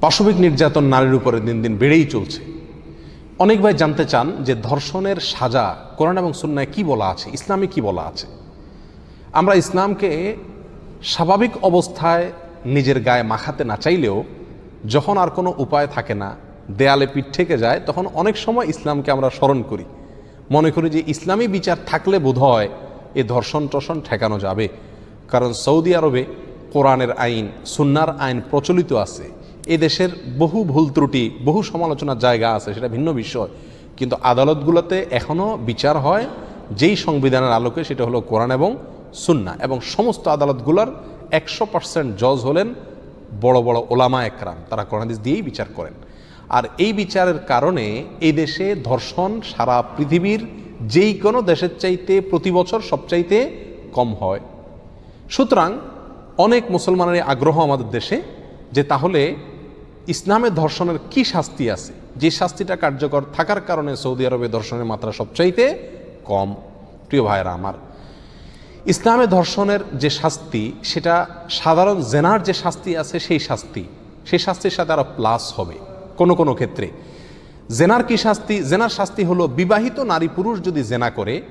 পাশবিক নির্যাতন নারীর উপরে দিন দিন বেড়েই চলছে। অনেক ভাই জানতে চান যে ধর্ষণের সাজা কোরআন এবং সুন্নায় কি বলা আছে, ইসলামে কি বলা আছে। আমরা ইসলামকে স্বাভাবিক অবস্থায় নিজের গায়ে মাখাতে না চাইলেও যখন আর কোনো উপায় থাকে না, দেয়ালে পিঠ থেকে যায়, তখন অনেক সময় ইসলামকে আমরা স্মরণ করি। মনে করি যে ইসলামী বিচার থাকলে বোধ হয় এ ধর্ষণ টর্ষণ ঠেকানো যাবে। কারণ সৌদি আরবে কোরআনের আইন, সুন্নার আইন প্রচলিত আছে। দেশের বহু ভুল ত্রুটি, বহু সমালোচনার জায়গা আছে, সেটা ভিন্ন বিষয়। কিন্তু আদালতগুলোতে এখনও বিচার হয়, যেই সংবিধানের আলোকে সেটা হলো কোরআন এবং সুন্না এবং সমস্ত আদালতগুলোর একশো পার্সেন্ট জজ হলেন বড় বড় ওলামা একরাম, তারা কোরআনিস দিয়েই বিচার করেন। আর এই বিচারের কারণে এই দেশে ধর্ষণ সারা পৃথিবীর যেই কোনো দেশের চাইতে প্রতি বছর সবচাইতে কম হয়। সুতরাং অনেক মুসলমানের আগ্রহ আমাদের দেশে যে তাহলে ইসলামের ধর্ষণের কি শাস্তি আছে? যে শাস্তিটা কার্যকর থাকার কারণে সৌদি আরবে ধর্ষণের মাত্রা সবচাইতে কম। প্রিয় ভাইয়েরা আমার, ইসলামে ধর্ষণের যে শাস্তি, সেটা সাধারণ জেনার যে শাস্তি আছে, সেই শাস্তি। সেই শাস্তির সাথে আরও প্লাস হবে কোনো কোনো ক্ষেত্রে। জেনার কি শাস্তি? জেনার শাস্তি হলো বিবাহিত নারী পুরুষ যদি জেনা করে,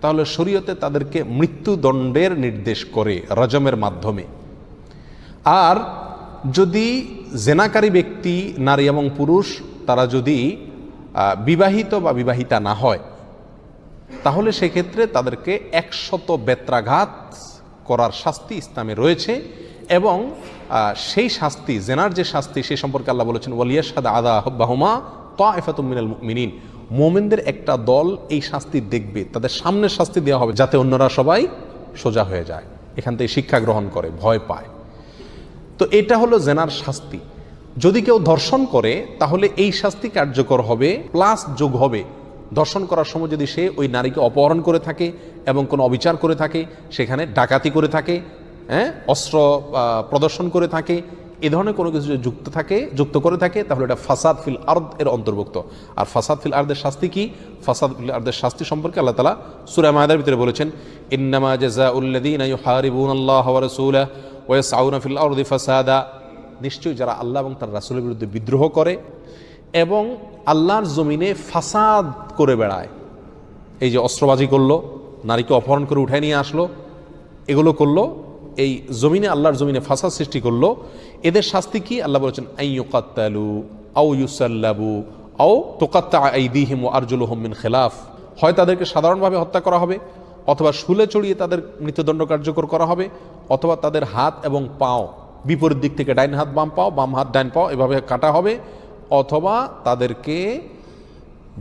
তাহলে শরীয়তে তাদেরকে মৃত্যুদণ্ডের নির্দেশ করে রজমের মাধ্যমে। আর যদি জেনাকারী ব্যক্তি, নারী এবং পুরুষ, তারা যদি বিবাহিত বা বিবাহিতা না হয়, তাহলে সেক্ষেত্রে তাদেরকে একশত বেত্রাঘাত করার শাস্তি ইসলামে রয়েছে এবং সেই শাস্তি, জেনার যে শাস্তি, সে সম্পর্কে আল্লাহ বলেছেন ওয়ালিয়াসাদ আদা বাহুমা তাফাতুমিনাল মিনিন মোমেনদের একটা দল এই শাস্তি দেখবে, তাদের সামনে শাস্তি দেওয়া হবে যাতে অন্যরা সবাই সোজা হয়ে যায়, এখান থেকে শিক্ষা গ্রহণ করে, ভয় পায়। তো এটা হলো জেনার শাস্তি। যদি কেউ ধর্ষণ করে, তাহলে এই শাস্তি কার্যকর হবে, প্লাস যোগ হবে। ধর্ষণ করার সময় যদি সে ওই নারীকে অপহরণ করে থাকে এবং কোনো অবিচার করে থাকে, সেখানে ডাকাতি করে থাকে হ্যাঁ অস্ত্র প্রদর্শন করে থাকে, এ ধরনের কোনো কিছু যদি যুক্ত থাকে, যুক্ত করে থাকে, তাহলে এটা ফাসাদ ফিল আর্দ এর অন্তর্ভুক্ত। আর ফাসাদ ফিল আর্দের শাস্তি কি? ফাসাদ ফিল আর্দের শাস্তি সম্পর্কে আল্লাহ তালা সুরা মায়াদের ভিতরে বলেছেন, ইন্নামা জেজা উল্লাদিন আল্লাহ রাসূলাহ ওয়া ইয়াসআউনা ফিল ফাসাদা নিশ্চয়ই যারা আল্লাহ এবং তার রাসুলের বিরুদ্ধে বিদ্রোহ করে এবং আল্লাহর জমিনে ফাসাদ করে বেড়ায়। এই যে অস্ত্রবাজি করল, নারীকে অপহরণ করে উঠায় নিয়ে আসলো, এগুলো করল, এই জমিনে, আল্লাহর জমিনে ফাসাদ সৃষ্টি করল, এদের শাস্তি কি? আল্লাহ বলেছেন আইয়ুকাত্তালু আউ ইউসাল্লাবু আও তোকাত্তা আইদিহিম ও আরজুলুহম মিন খেলাফ। হয় তাদেরকে সাধারণভাবে হত্যা করা হবে, অথবা শুলে চড়িয়ে তাদের মৃত্যুদণ্ড কার্যকর করা হবে অথবা তাদের হাত এবং পাও, বিপরীত দিক থেকে ডাইন হাত, বাম পাও, বাম হাত, ডাইন পাও, এভাবে কাটা হবে, অথবা তাদেরকে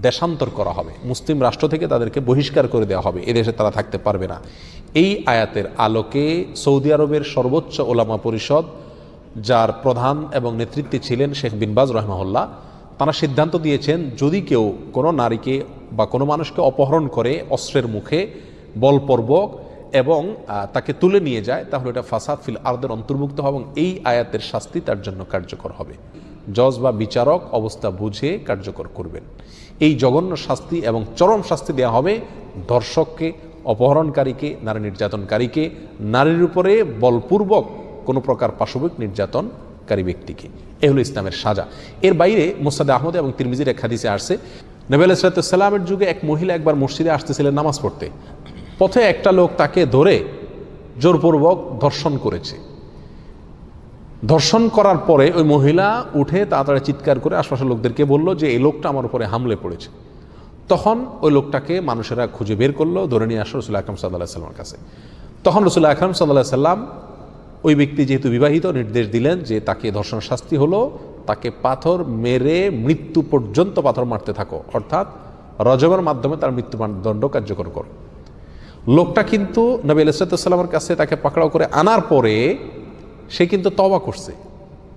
দেশান্তর করা হবে। মুসলিম রাষ্ট্র থেকে তাদেরকে বহিষ্কার করে দেওয়া হবে। এদেশে তারা থাকতে পারবে না। এই আয়াতের আলোকে সৌদি আরবের সর্বোচ্চ ওলামা পরিষদ, যার প্রধান এবং নেতৃত্বে ছিলেন শেখ বিনবাজ রহমাহুল্লাহ, তারা সিদ্ধান্ত দিয়েছেন, যদি কেউ কোনো নারীকে বা কোনো মানুষকে অপহরণ করে অস্ত্রের মুখে, বলপূর্বক এবং তাকে তুলে নিয়ে যায়, তাহলে এটা ফাসাদ ফিল আর্দের অন্তর্ভুক্ত হবে এবং এই আয়াতের শাস্তি তার জন্য কার্যকর হবে। জজ বা বিচারক অবস্থা বুঝে কার্যকর করবেন। এই জঘন্য শাস্তি এবং চরম শাস্তি দেওয়া হবে ধর্ষককে অপহরণকারীকে, নারী নির্যাতনকারীকে, নারীর উপরে বলপূর্বক কোনো প্রকার পাশবিক নির্যাতনকারী ব্যক্তিকে। এ হলো ইসলামের সাজা। এর বাইরে মোসাদ আহমদ এবং তিরমিজির এক হাদিসে আসছে নবেল ইসরাতামের যুগে এক মহিলা একবার মসজিদে আসতেছিলেন নামাজ পড়তে। পথে একটা লোক তাকে ধরে জোরপূর্বক ধর্ষণ করেছে। ধর্ষণ করার পরে ওই মহিলা উঠে তাড়াতাড়ি চিৎকার করে আশপাশের লোকদেরকে বলল যে, এই লোকটা আমার উপরে হামলে পড়েছে। তখন ওই লোকটাকে মানুষেরা খুঁজে বের করল, ধরে নিয়ে আসলো রসুল আকরম সাল্লাহ সাল্লামের কাছে। তখন রসুল আকরম সাল্লাহ সাল্লাম ওই ব্যক্তি যেহেতু বিবাহিত, নির্দেশ দিলেন যে, তাকে ধর্ষণ শাস্তি হলো, তাকে পাথর মেরে মৃত্যু পর্যন্ত পাথর মারতে থাকো, অর্থাৎ রজবের মাধ্যমে তার মৃত্যুদণ্ড কার্যকর করো। লোকটা কিন্তু নবী আলাইসাল্লামের কাছে তাকে পাকড়াও করে আনার পরে সে কিন্তু তবা করছে।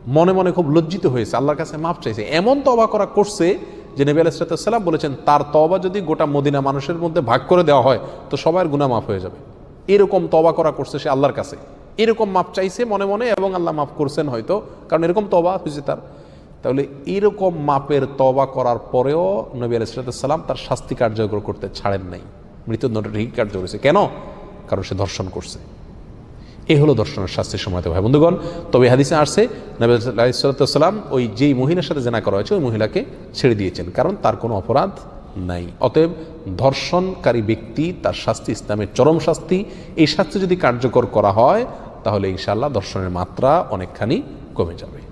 মনে মনে খুব লজ্জিত হয়েছে, আল্লাহর কাছে মাপ চাইছে। এমন তবা করা করছে যে নবী আলাইসাল্লাম বলেছেন, তার তবা যদি গোটা মদিনা মানুষের মধ্যে ভাগ করে দেওয়া হয়, তো সবার গুণা মাফ হয়ে যাবে। এরকম তবা করা করছে সে আল্লাহর কাছে। এরকম মাপ চাইছে মনে মনে এবং আল্লাহ মাফ করছেন হয়তো, কারণ এরকম তবা হয়েছে তার। তাহলে এরকম মাপের তবা করার পরেও নবী আলাইসাল্লাম তার শাস্তি কার্যকর করতে ছাড়েন নাই। মৃত্যুদণ্ড ঠিক কার্যকর করেছে কেন? কারণ সে ধর্ষণ করছে। এই হলো দর্শনের শাস্তির সময় ভাই বন্ধুগণ, তবে হাদিসে আসছে, নবী আলাইসালাম ওই যেই মহিলার সাথে জেনা করা হয়েছে, ওই মহিলাকে ছেড়ে দিয়েছেন। কারণ তার কোনো অপরাধ নাই। অতএব ধর্ষণকারী ব্যক্তি, তার শাস্তি ইসলামের চরম শাস্তি। এই শাস্তি যদি কার্যকর করা হয়, তাহলে ইনশাআল্লাহ দর্শনের মাত্রা অনেকখানি কমে যাবে।